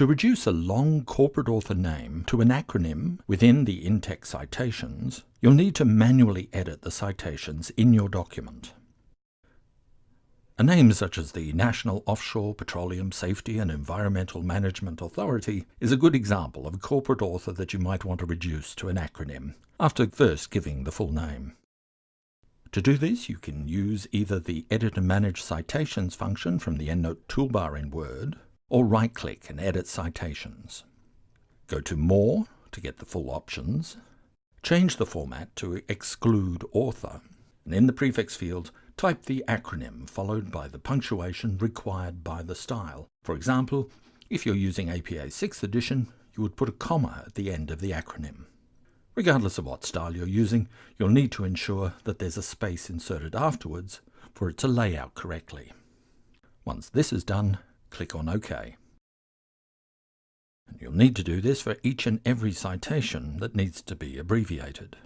To reduce a long corporate author name to an acronym within the in-text citations, you'll need to manually edit the citations in your document. A name such as the National Offshore Petroleum Safety and Environmental Management Authority is a good example of a corporate author that you might want to reduce to an acronym, after first giving the full name. To do this, you can use either the Edit and Manage Citations function from the EndNote toolbar in Word, or right-click and edit citations. Go to More to get the full options, change the format to Exclude Author, and in the prefix field, type the acronym followed by the punctuation required by the style. For example, if you're using APA 6th edition, you would put a comma at the end of the acronym. Regardless of what style you're using, you'll need to ensure that there's a space inserted afterwards for it to lay out correctly. Once this is done, click on OK. And you'll need to do this for each and every citation that needs to be abbreviated.